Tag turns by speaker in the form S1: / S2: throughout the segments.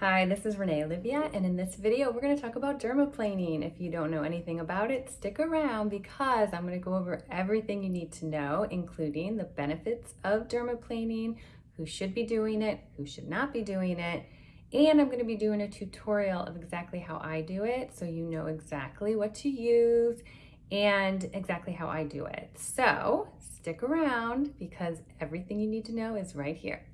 S1: Hi, this is Renee Olivia, and in this video, we're going to talk about dermaplaning. If you don't know anything about it, stick around because I'm going to go over everything you need to know, including the benefits of dermaplaning, who should be doing it, who should not be doing it, and I'm going to be doing a tutorial of exactly how I do it so you know exactly what to use and exactly how I do it. So stick around because everything you need to know is right here.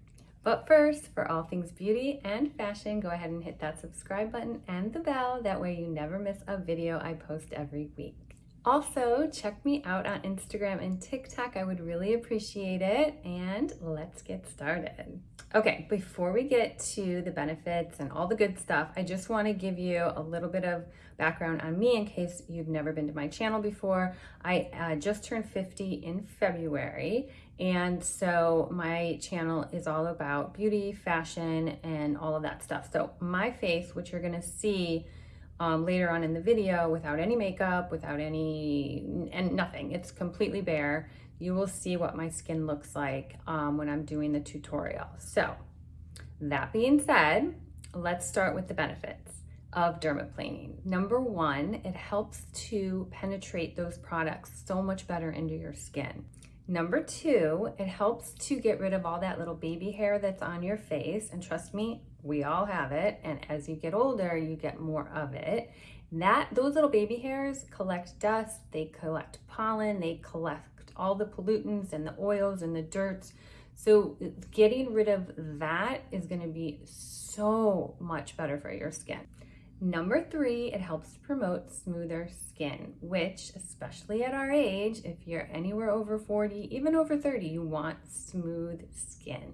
S1: But first, for all things beauty and fashion, go ahead and hit that subscribe button and the bell. That way you never miss a video I post every week. Also, check me out on Instagram and TikTok. I would really appreciate it. And let's get started. Okay, before we get to the benefits and all the good stuff, I just want to give you a little bit of background on me in case you've never been to my channel before. I uh, just turned 50 in February, and so my channel is all about beauty, fashion, and all of that stuff. So my face, which you're to see um, later on in the video without any makeup, without any, and nothing, it's completely bare you will see what my skin looks like um, when I'm doing the tutorial. So that being said, let's start with the benefits of dermaplaning. Number one, it helps to penetrate those products so much better into your skin. Number two, it helps to get rid of all that little baby hair that's on your face. And trust me, we all have it. And as you get older, you get more of it. That Those little baby hairs collect dust, they collect pollen, they collect all the pollutants and the oils and the dirts. So getting rid of that is gonna be so much better for your skin. Number three, it helps promote smoother skin, which especially at our age, if you're anywhere over 40, even over 30, you want smooth skin.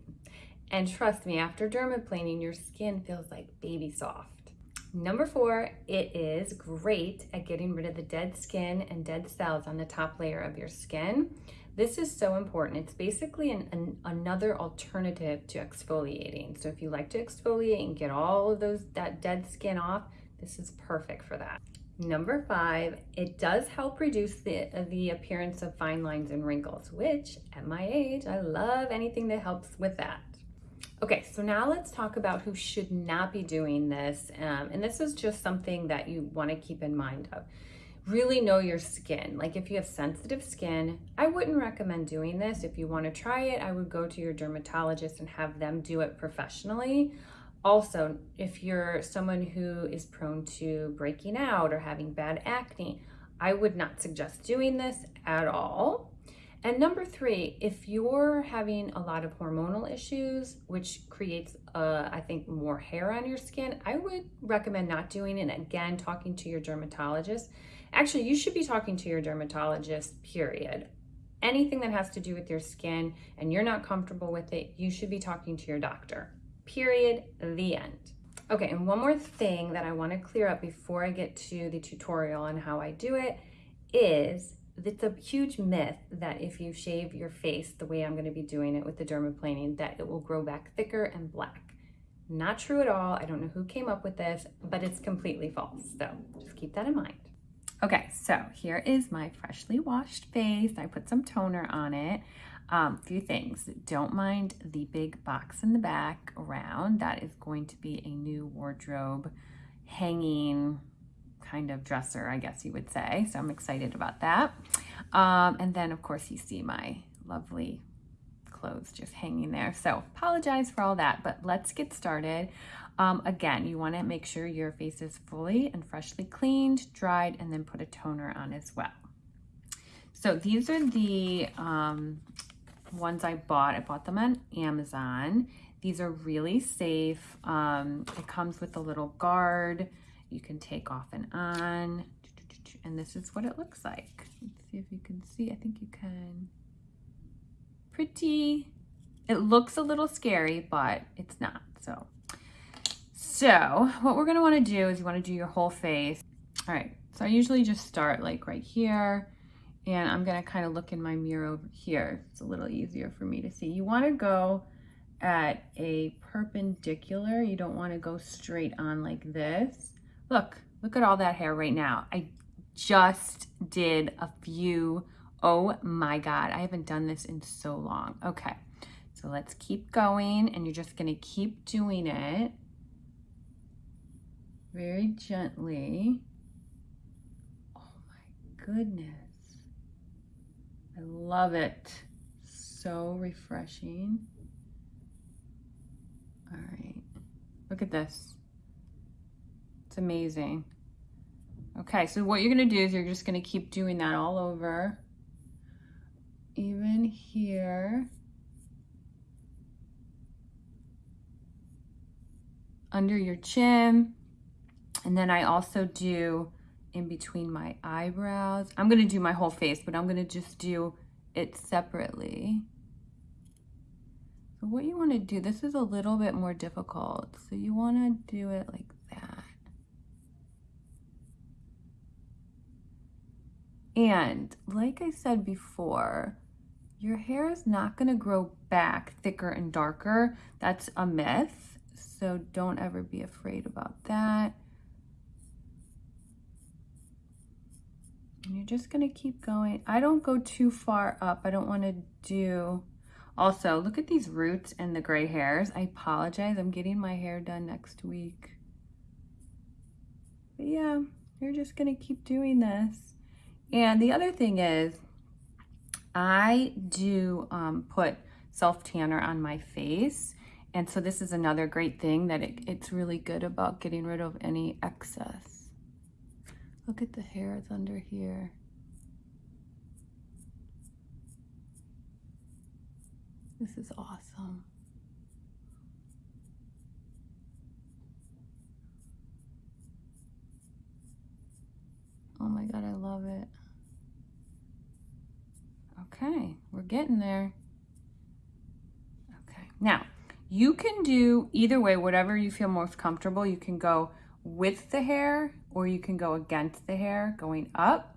S1: And trust me, after dermaplaning, your skin feels like baby soft. Number four, it is great at getting rid of the dead skin and dead cells on the top layer of your skin. This is so important. It's basically an, an, another alternative to exfoliating. So if you like to exfoliate and get all of those that dead skin off, this is perfect for that. Number five, it does help reduce the, the appearance of fine lines and wrinkles, which at my age, I love anything that helps with that. Okay, so now let's talk about who should not be doing this. Um, and this is just something that you wanna keep in mind of. Really know your skin. Like if you have sensitive skin, I wouldn't recommend doing this. If you wanna try it, I would go to your dermatologist and have them do it professionally. Also, if you're someone who is prone to breaking out or having bad acne, I would not suggest doing this at all. And number three, if you're having a lot of hormonal issues, which creates, uh, I think, more hair on your skin, I would recommend not doing it. Again, talking to your dermatologist. Actually, you should be talking to your dermatologist, period. Anything that has to do with your skin and you're not comfortable with it, you should be talking to your doctor, period, the end. Okay, and one more thing that I wanna clear up before I get to the tutorial on how I do it is that it's a huge myth that if you shave your face the way I'm going to be doing it with the dermaplaning, that it will grow back thicker and black. Not true at all. I don't know who came up with this, but it's completely false. So just keep that in mind. Okay, so here is my freshly washed face. I put some toner on it. Um, few things. Don't mind the big box in the back around. That is going to be a new wardrobe hanging kind of dresser, I guess you would say. So I'm excited about that. Um, and then of course you see my lovely clothes just hanging there. So apologize for all that, but let's get started. Um, again, you wanna make sure your face is fully and freshly cleaned, dried, and then put a toner on as well. So these are the um, ones I bought. I bought them on Amazon. These are really safe. Um, it comes with a little guard you can take off and on. And this is what it looks like. Let's see if you can see. I think you can. Pretty. It looks a little scary, but it's not. So, so what we're going to want to do is you want to do your whole face. All right. So I usually just start like right here and I'm going to kind of look in my mirror over here. It's a little easier for me to see. You want to go at a perpendicular. You don't want to go straight on like this. Look, look at all that hair right now. I just did a few. Oh my God, I haven't done this in so long. Okay, so let's keep going and you're just gonna keep doing it very gently. Oh my goodness. I love it. So refreshing. All right, look at this. It's amazing. Okay, so what you're gonna do is you're just gonna keep doing that all over. Even here. Under your chin. And then I also do in between my eyebrows. I'm gonna do my whole face, but I'm gonna just do it separately. So what you wanna do, this is a little bit more difficult. So you wanna do it like that. And like I said before, your hair is not gonna grow back thicker and darker. That's a myth. So don't ever be afraid about that. And you're just gonna keep going. I don't go too far up. I don't wanna do, also look at these roots and the gray hairs. I apologize, I'm getting my hair done next week. But yeah, you're just gonna keep doing this. And the other thing is, I do um, put self tanner on my face. And so this is another great thing that it, it's really good about getting rid of any excess. Look at the hair, hairs under here. This is awesome. Oh my God, I love it. Okay, we're getting there. Okay, now you can do either way, whatever you feel most comfortable. You can go with the hair or you can go against the hair going up.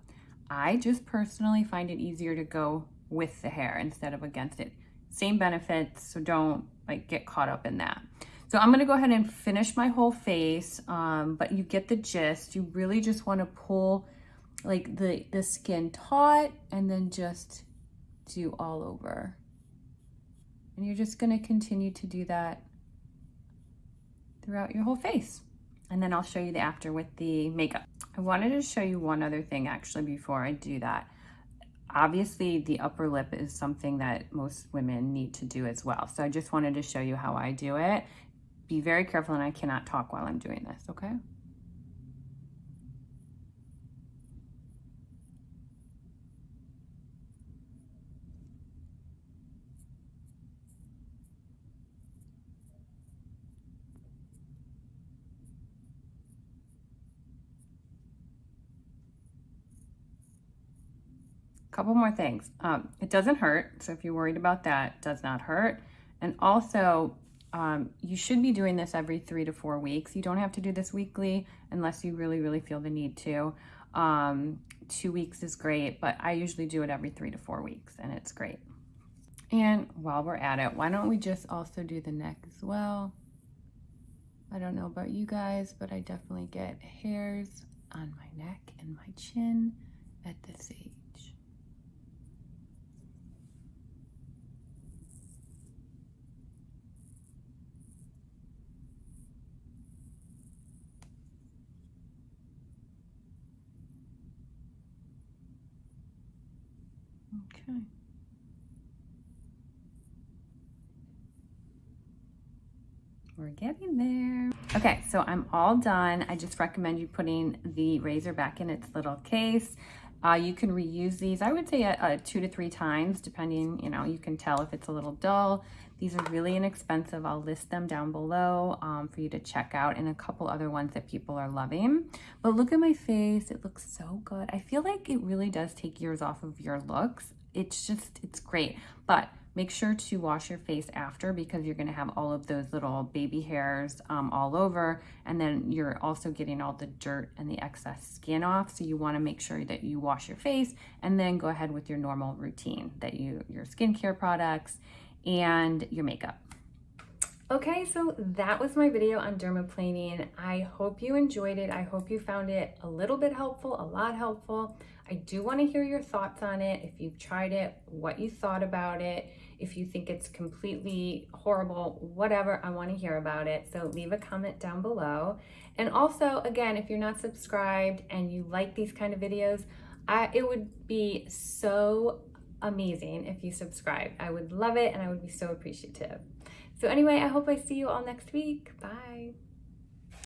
S1: I just personally find it easier to go with the hair instead of against it. Same benefits, so don't like get caught up in that. So I'm gonna go ahead and finish my whole face, um, but you get the gist. You really just wanna pull like the, the skin taut and then just do all over. And you're just gonna continue to do that throughout your whole face and then I'll show you the after with the makeup. I wanted to show you one other thing actually before I do that. Obviously the upper lip is something that most women need to do as well. So I just wanted to show you how I do it. Be very careful and I cannot talk while I'm doing this, okay? Couple more things. Um, it doesn't hurt. So if you're worried about that, does not hurt. And also, um, you should be doing this every three to four weeks. You don't have to do this weekly unless you really, really feel the need to. Um, two weeks is great, but I usually do it every three to four weeks and it's great. And while we're at it, why don't we just also do the neck as well? I don't know about you guys, but I definitely get hairs on my neck and my chin at this age. Okay. We're getting there. Okay, so I'm all done. I just recommend you putting the razor back in its little case. Uh, you can reuse these, I would say uh, uh, two to three times, depending, you know, you can tell if it's a little dull. These are really inexpensive. I'll list them down below um, for you to check out and a couple other ones that people are loving. But look at my face. It looks so good. I feel like it really does take years off of your looks. It's just, it's great. But Make sure to wash your face after because you're gonna have all of those little baby hairs um, all over and then you're also getting all the dirt and the excess skin off. So you wanna make sure that you wash your face and then go ahead with your normal routine that you, your skincare products and your makeup. Okay, so that was my video on dermaplaning. I hope you enjoyed it. I hope you found it a little bit helpful, a lot helpful. I do want to hear your thoughts on it. If you've tried it, what you thought about it. If you think it's completely horrible, whatever, I want to hear about it. So leave a comment down below. And also, again, if you're not subscribed and you like these kind of videos, I, it would be so amazing if you subscribe. I would love it and I would be so appreciative. So anyway, I hope I see you all next week. Bye.